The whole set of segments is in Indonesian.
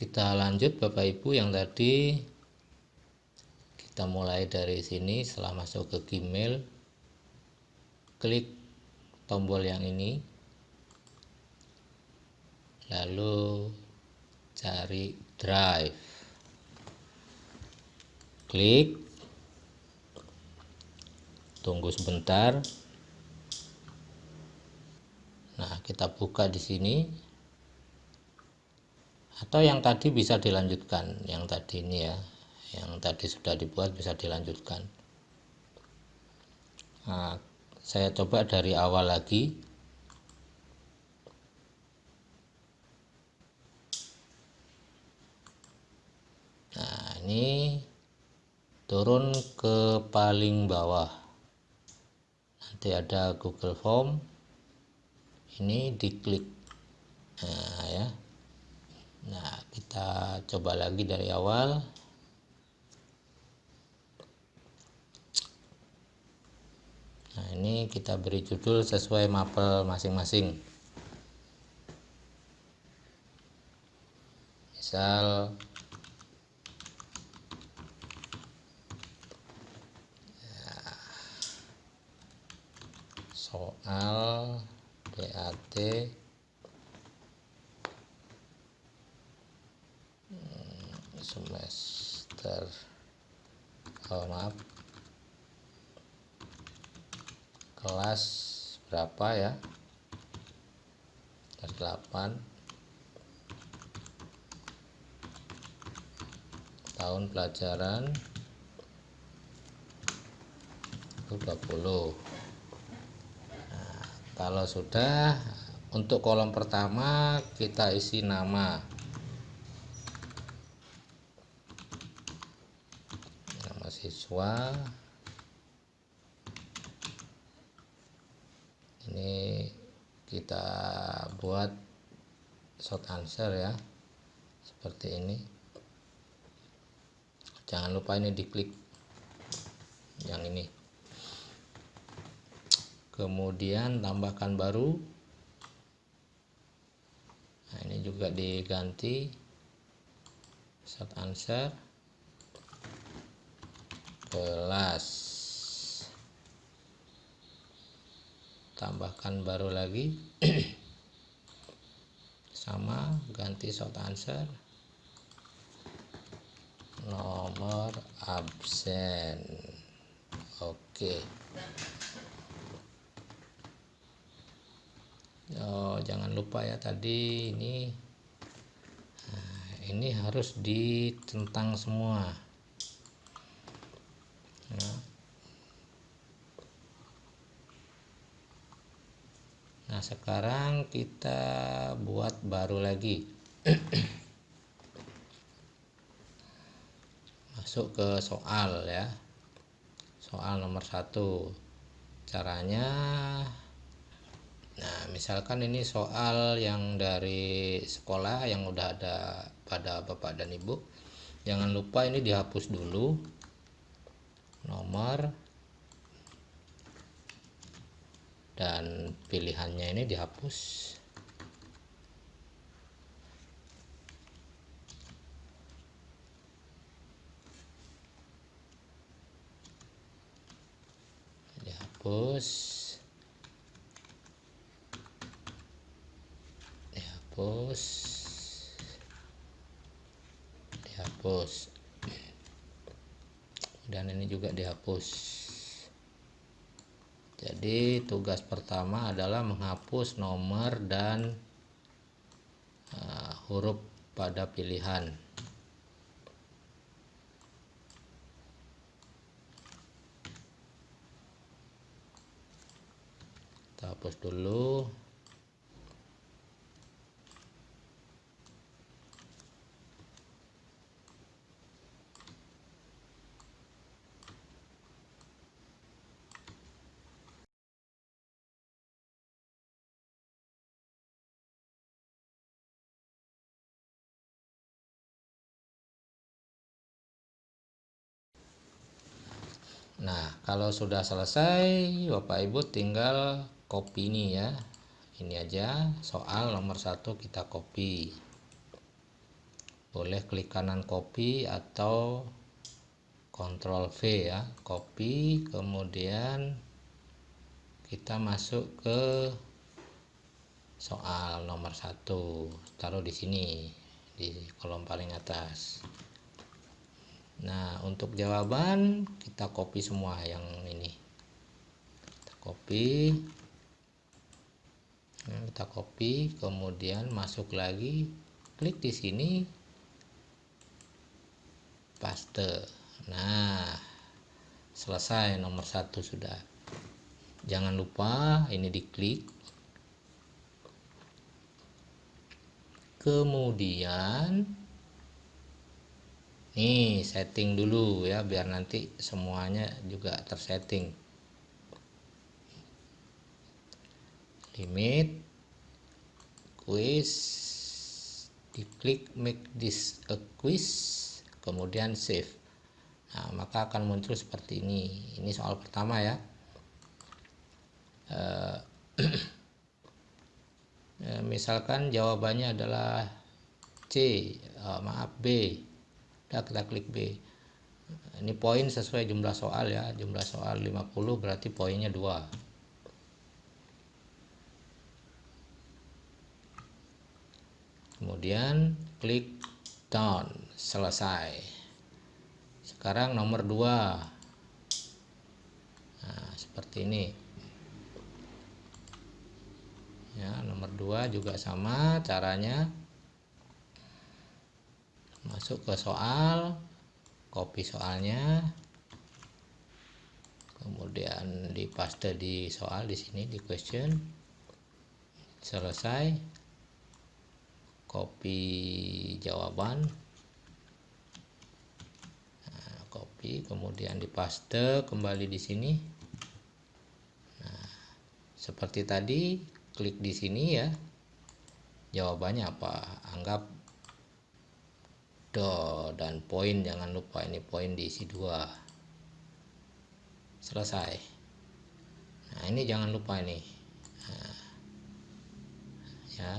kita lanjut Bapak Ibu yang tadi kita mulai dari sini. Setelah masuk ke Gmail klik tombol yang ini. Lalu cari drive. Klik. Tunggu sebentar. Nah kita buka di sini atau yang tadi bisa dilanjutkan yang tadi ini ya yang tadi sudah dibuat bisa dilanjutkan. Nah, saya coba dari awal lagi. Nah ini turun ke paling bawah. Nanti ada Google Form. Ini diklik. Nah ya nah kita coba lagi dari awal Nah, ini kita beri judul sesuai mapel masing-masing. Misal ya, soal BAT semester. Oh maaf. Kelas berapa ya? Kelas 8 tahun pelajaran 20 nah, kalau sudah untuk kolom pertama kita isi nama nama siswa ini kita buat short answer ya seperti ini. Jangan lupa ini diklik yang ini. Kemudian tambahkan baru. Nah ini juga diganti short answer kelas. Tambahkan baru lagi. Sama ganti short answer. Nomor absen. Oke. Oh jangan lupa ya tadi ini nah, ini harus ditentang semua nah, nah sekarang kita buat baru lagi. Masuk ke soal ya. Soal nomor satu. Caranya nah misalkan ini soal yang dari sekolah yang udah ada pada bapak dan ibu. Jangan lupa ini dihapus dulu nomor dan pilihannya ini dihapus. Dihapus. Dihapus. Dihapus dan ini juga dihapus. Jadi tugas pertama adalah menghapus nomor dan uh, huruf pada pilihan. Kita hapus dulu Nah, kalau sudah selesai, Bapak Ibu tinggal copy ini ya. Ini aja soal nomor satu kita copy. boleh klik kanan copy atau Ctrl V ya copy kemudian kita masuk ke soal nomor satu taruh di sini di kolom paling atas nah untuk jawaban kita copy semua yang ini. Kita copy. Nah, kita copy kemudian masuk lagi. Klik di sini. Paste. Nah selesai nomor satu sudah. Jangan lupa ini diklik. Kemudian nih setting dulu ya biar nanti semuanya juga tersetting. Limit quiz diklik make this a quiz kemudian save. Nah maka akan muncul seperti ini. Ini soal pertama ya. Eh, ya, misalkan jawabannya adalah C oh, maaf B udah kita klik B. Ini poin sesuai jumlah soal ya. Jumlah soal 50 berarti poinnya 2 kemudian klik down selesai. Sekarang nomor 2 nah seperti ini. Ya nomor 2 juga sama caranya masuk ke soal copy soalnya. Kemudian dipaste di soal di sini di question. Selesai. Copy jawaban. Nah, copy kemudian dipaste kembali di sini. Nah seperti tadi klik di sini ya. Jawabannya apa? Anggap dan poin jangan lupa ini poin diisi dua. Selesai. Nah ini jangan lupa ini. Nah, ya.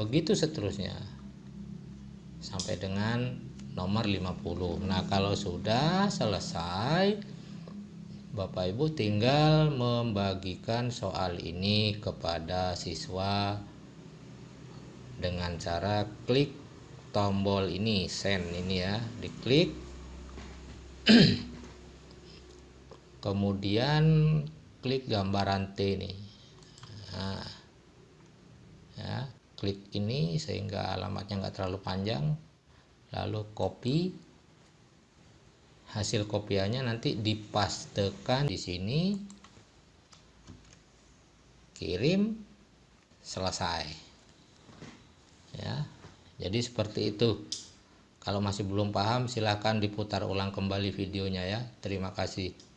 Begitu seterusnya. Sampai dengan nomor 50 nah kalau sudah selesai Bapak Ibu tinggal membagikan soal ini kepada siswa dengan cara klik tombol ini send ini ya. Diklik. Kemudian klik gambaran T ini nah, ya klik ini sehingga alamatnya enggak terlalu panjang. Lalu copy. Hasil kopiannya nanti dipastekan di sini. Kirim. Selesai. Ya jadi seperti itu. Kalau masih belum paham silahkan diputar ulang kembali videonya ya. Terima kasih